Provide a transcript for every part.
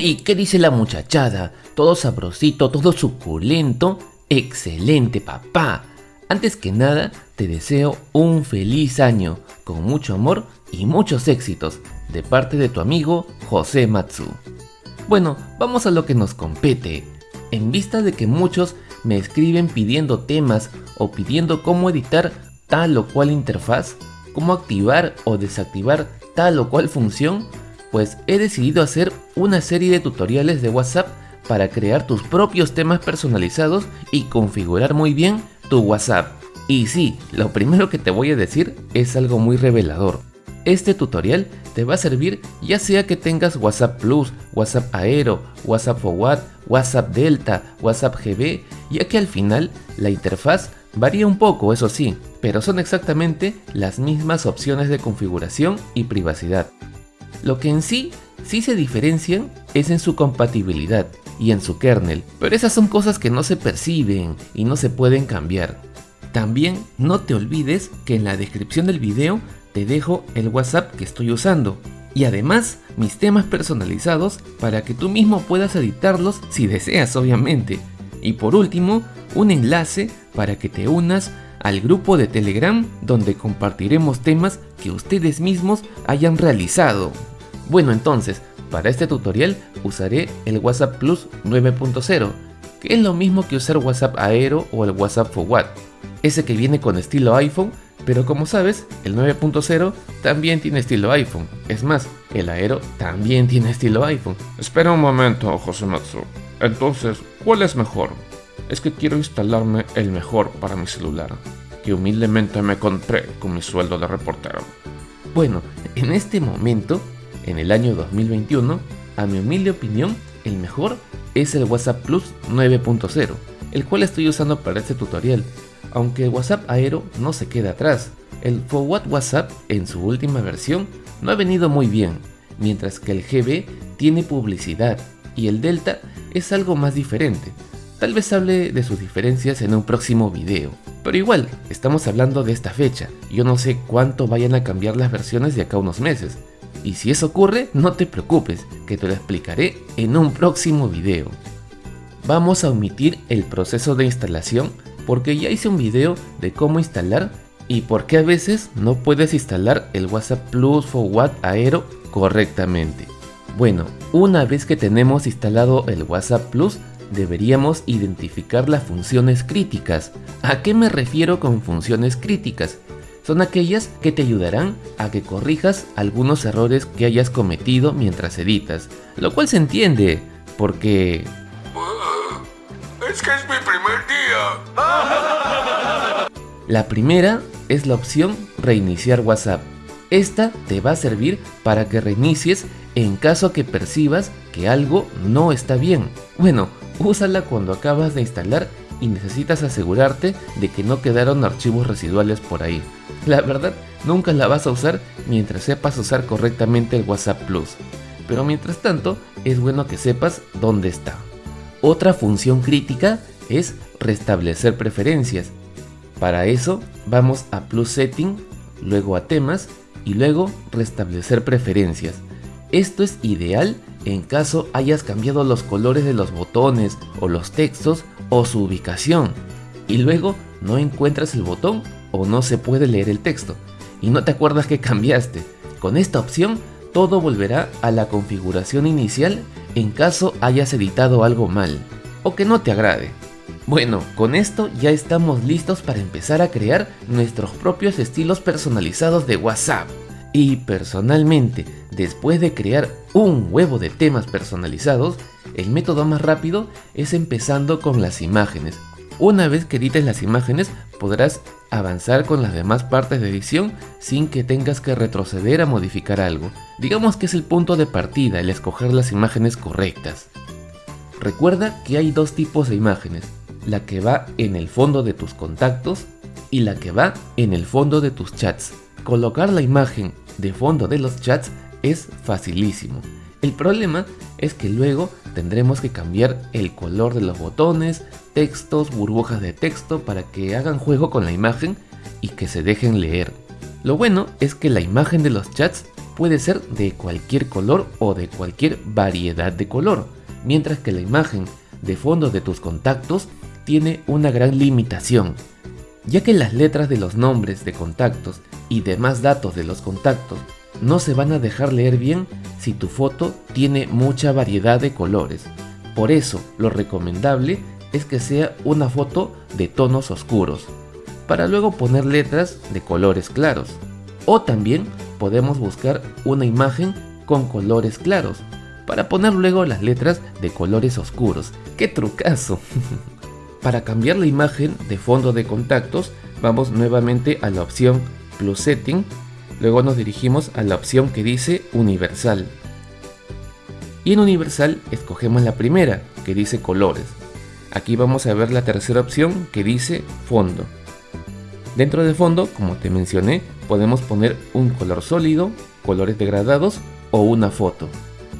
¿Y qué dice la muchachada? Todo sabrosito, todo suculento. Excelente, papá. Antes que nada, te deseo un feliz año, con mucho amor y muchos éxitos, de parte de tu amigo José Matsu. Bueno, vamos a lo que nos compete. En vista de que muchos me escriben pidiendo temas o pidiendo cómo editar tal o cual interfaz, cómo activar o desactivar tal o cual función, pues he decidido hacer una serie de tutoriales de WhatsApp para crear tus propios temas personalizados y configurar muy bien tu WhatsApp. Y sí, lo primero que te voy a decir es algo muy revelador. Este tutorial te va a servir ya sea que tengas WhatsApp Plus, WhatsApp Aero, WhatsApp Forward, WhatsApp Delta, WhatsApp GB, ya que al final la interfaz varía un poco, eso sí, pero son exactamente las mismas opciones de configuración y privacidad. Lo que en sí sí se diferencian es en su compatibilidad y en su kernel, pero esas son cosas que no se perciben y no se pueden cambiar. También no te olvides que en la descripción del video te dejo el WhatsApp que estoy usando y además mis temas personalizados para que tú mismo puedas editarlos si deseas obviamente. Y por último, un enlace para que te unas al grupo de Telegram donde compartiremos temas que ustedes mismos hayan realizado. Bueno entonces, para este tutorial usaré el WhatsApp Plus 9.0, que es lo mismo que usar WhatsApp Aero o el WhatsApp Forward, ese que viene con estilo iPhone, pero como sabes, el 9.0 también tiene estilo iPhone, es más, el Aero también tiene estilo iPhone. Espera un momento, Josematsu. Entonces, ¿cuál es mejor? Es que quiero instalarme el mejor para mi celular, que humildemente me compré con mi sueldo de reportero. Bueno, en este momento en el año 2021, a mi humilde opinión, el mejor es el WhatsApp Plus 9.0, el cual estoy usando para este tutorial, aunque el WhatsApp Aero no se queda atrás. El Forward WhatsApp en su última versión no ha venido muy bien, mientras que el GB tiene publicidad y el Delta es algo más diferente. Tal vez hable de sus diferencias en un próximo video. Pero igual, estamos hablando de esta fecha, yo no sé cuánto vayan a cambiar las versiones de acá a unos meses, y si eso ocurre, no te preocupes, que te lo explicaré en un próximo video. Vamos a omitir el proceso de instalación porque ya hice un video de cómo instalar y por qué a veces no puedes instalar el WhatsApp Plus Forward Aero correctamente. Bueno, una vez que tenemos instalado el WhatsApp Plus, deberíamos identificar las funciones críticas. ¿A qué me refiero con funciones críticas? Son aquellas que te ayudarán a que corrijas algunos errores que hayas cometido mientras editas, lo cual se entiende, porque... Es que es mi primer día. La primera es la opción reiniciar WhatsApp. Esta te va a servir para que reinicies en caso que percibas que algo no está bien. Bueno, úsala cuando acabas de instalar y necesitas asegurarte de que no quedaron archivos residuales por ahí. La verdad, nunca la vas a usar mientras sepas usar correctamente el WhatsApp Plus, pero mientras tanto es bueno que sepas dónde está. Otra función crítica es restablecer preferencias. Para eso vamos a Plus Setting, luego a temas y luego restablecer preferencias. Esto es ideal en caso hayas cambiado los colores de los botones o los textos o su ubicación y luego no encuentras el botón o no se puede leer el texto y no te acuerdas que cambiaste. Con esta opción todo volverá a la configuración inicial en caso hayas editado algo mal o que no te agrade. Bueno, con esto ya estamos listos para empezar a crear nuestros propios estilos personalizados de WhatsApp. Y personalmente, después de crear un huevo de temas personalizados, el método más rápido es empezando con las imágenes. Una vez que edites las imágenes podrás avanzar con las demás partes de edición sin que tengas que retroceder a modificar algo. Digamos que es el punto de partida el escoger las imágenes correctas. Recuerda que hay dos tipos de imágenes, la que va en el fondo de tus contactos y la que va en el fondo de tus chats. Colocar la imagen de fondo de los chats es facilísimo. El problema es que luego tendremos que cambiar el color de los botones, textos, burbujas de texto para que hagan juego con la imagen y que se dejen leer. Lo bueno es que la imagen de los chats puede ser de cualquier color o de cualquier variedad de color, mientras que la imagen de fondo de tus contactos tiene una gran limitación, ya que las letras de los nombres de contactos y demás datos de los contactos no se van a dejar leer bien si tu foto tiene mucha variedad de colores. Por eso, lo recomendable es que sea una foto de tonos oscuros, para luego poner letras de colores claros. O también podemos buscar una imagen con colores claros, para poner luego las letras de colores oscuros. ¡Qué trucazo! para cambiar la imagen de fondo de contactos, vamos nuevamente a la opción Plus Setting, luego nos dirigimos a la opción que dice Universal. Y en Universal escogemos la primera, que dice colores. Aquí vamos a ver la tercera opción que dice fondo. Dentro de fondo, como te mencioné, podemos poner un color sólido, colores degradados o una foto.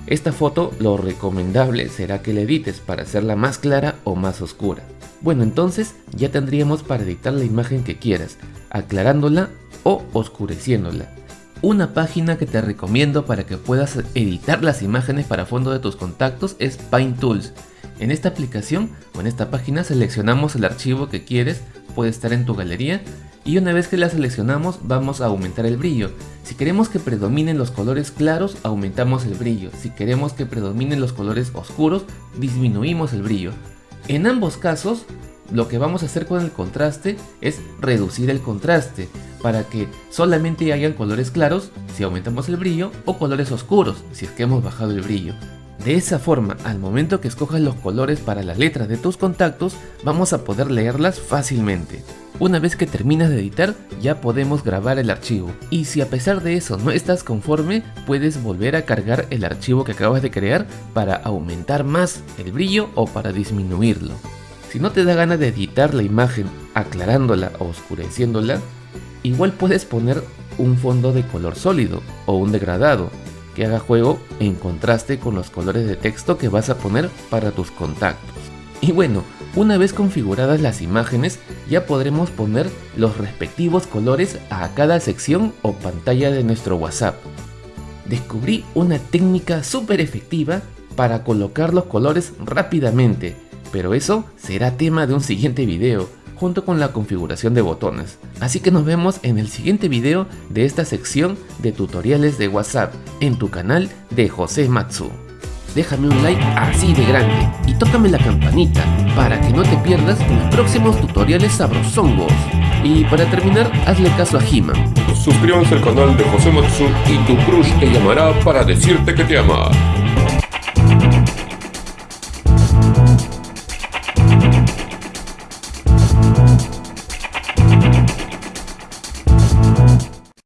Esta foto lo recomendable será que la edites para hacerla más clara o más oscura. Bueno entonces ya tendríamos para editar la imagen que quieras, aclarándola o oscureciéndola. Una página que te recomiendo para que puedas editar las imágenes para fondo de tus contactos es Paint Tools. En esta aplicación o en esta página seleccionamos el archivo que quieres, puede estar en tu galería y una vez que la seleccionamos vamos a aumentar el brillo. Si queremos que predominen los colores claros aumentamos el brillo, si queremos que predominen los colores oscuros disminuimos el brillo. En ambos casos lo que vamos a hacer con el contraste es reducir el contraste para que solamente hayan colores claros si aumentamos el brillo o colores oscuros si es que hemos bajado el brillo. De esa forma, al momento que escojas los colores para las letras de tus contactos, vamos a poder leerlas fácilmente. Una vez que terminas de editar, ya podemos grabar el archivo. Y si a pesar de eso no estás conforme, puedes volver a cargar el archivo que acabas de crear para aumentar más el brillo o para disminuirlo. Si no te da ganas de editar la imagen aclarándola o oscureciéndola, igual puedes poner un fondo de color sólido o un degradado que haga juego en contraste con los colores de texto que vas a poner para tus contactos. Y bueno, una vez configuradas las imágenes, ya podremos poner los respectivos colores a cada sección o pantalla de nuestro WhatsApp. Descubrí una técnica súper efectiva para colocar los colores rápidamente, pero eso será tema de un siguiente video junto con la configuración de botones. Así que nos vemos en el siguiente video de esta sección de tutoriales de WhatsApp en tu canal de José Matsu. Déjame un like así de grande y tócame la campanita para que no te pierdas los próximos tutoriales sabrosongos. Y para terminar, hazle caso a He-Man. Suscríbanse al canal de José Matsu y tu crush te llamará para decirte que te ama.